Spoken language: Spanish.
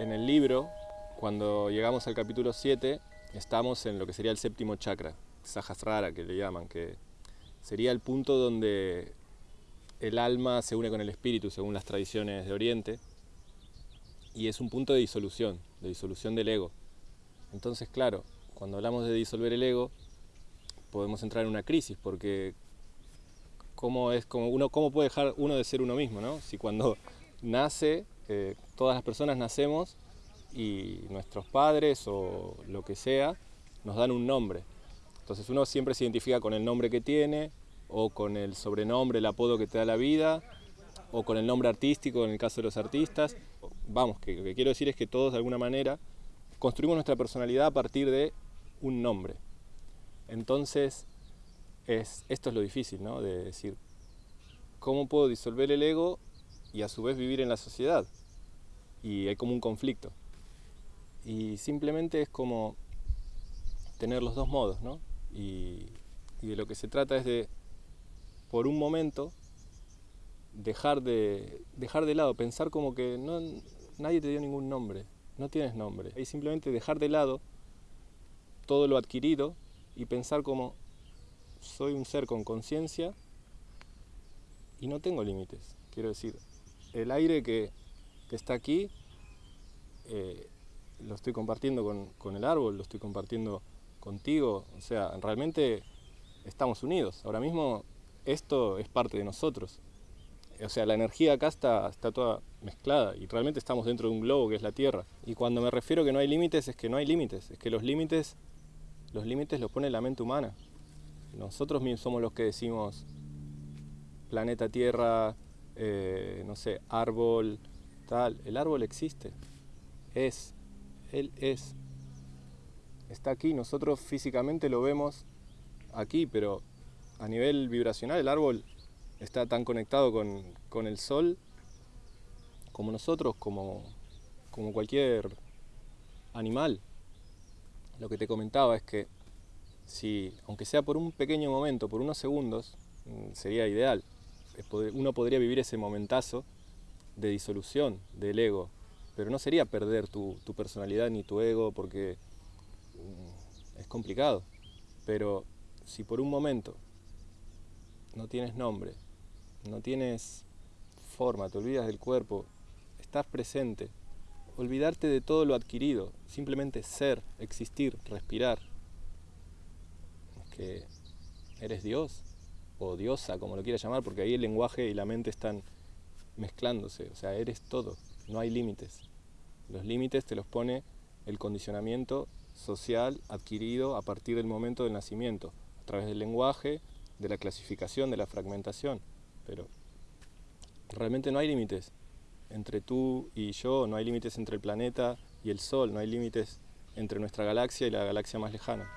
En el libro, cuando llegamos al capítulo 7, estamos en lo que sería el séptimo chakra, Sahasrara que le llaman, que sería el punto donde el alma se une con el espíritu según las tradiciones de Oriente y es un punto de disolución, de disolución del ego. Entonces, claro, cuando hablamos de disolver el ego, podemos entrar en una crisis porque cómo es como uno cómo puede dejar uno de ser uno mismo, ¿no? Si cuando nace todas las personas nacemos y nuestros padres o lo que sea nos dan un nombre. Entonces uno siempre se identifica con el nombre que tiene o con el sobrenombre, el apodo que te da la vida o con el nombre artístico en el caso de los artistas. Vamos, que lo que quiero decir es que todos de alguna manera construimos nuestra personalidad a partir de un nombre. Entonces, es, esto es lo difícil, ¿no? De decir, ¿cómo puedo disolver el ego y a su vez vivir en la sociedad? Y hay como un conflicto. Y simplemente es como tener los dos modos, ¿no? Y, de lo que se trata es de, por un momento, dejar de, dejar de lado, pensar como que no, nadie te dio ningún nombre, no tienes nombre. Y simplemente dejar de lado todo lo adquirido y pensar como soy un ser con conciencia y no tengo límites. Quiero decir, el aire que, que está aquí eh, lo estoy compartiendo con, con, el árbol, lo estoy compartiendo contigo. O sea, realmente estamos unidos. Ahora mismo esto es parte de nosotros. O sea, la energía acá está, está toda mezclada y realmente estamos dentro de un globo que es la Tierra. Y cuando me refiero a que no hay límites, es que no hay límites. Es que los límites, los límites los pone la mente humana. Nosotros mismos somos los que decimos planeta Tierra, eh, no sé, árbol, El árbol existe, es, él es. Está aquí, nosotros físicamente lo vemos aquí, pero a nivel vibracional el árbol está tan conectado con, con el sol como nosotros, como, como cualquier animal. Lo que te comentaba es que si, aunque sea por un pequeño momento, por unos segundos, mm, sería ideal. Uno podría vivir ese momentazo de disolución del ego, pero no sería perder tu, tu personalidad ni tu ego porque mm, es complicado. Pero si por un momento no tienes nombre, no tienes forma, te olvidas del cuerpo, estás presente, olvidarte de todo lo adquirido, simplemente ser, existir, respirar, que eres Dios o diosa, como lo quieras llamar, porque ahí el lenguaje y la mente están mezclándose, o sea, eres todo, no hay límites. Los límites te los pone el condicionamiento social adquirido a partir del momento del nacimiento, a través del lenguaje, de la clasificación, de la fragmentación, pero realmente no hay límites entre tú y yo, no hay límites entre el planeta y el Sol, no hay límites entre nuestra galaxia y la galaxia más lejana.